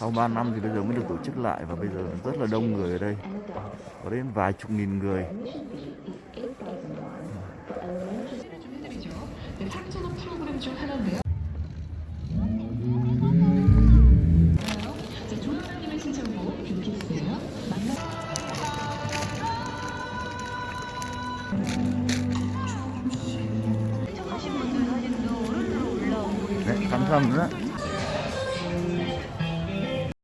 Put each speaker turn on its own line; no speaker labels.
sau 3 năm thì bây giờ mới được tổ chức lại và bây giờ rất là đông người ở đây. Có đến vài chục nghìn người.
Cảm ơn 탁전업
네 감사합니다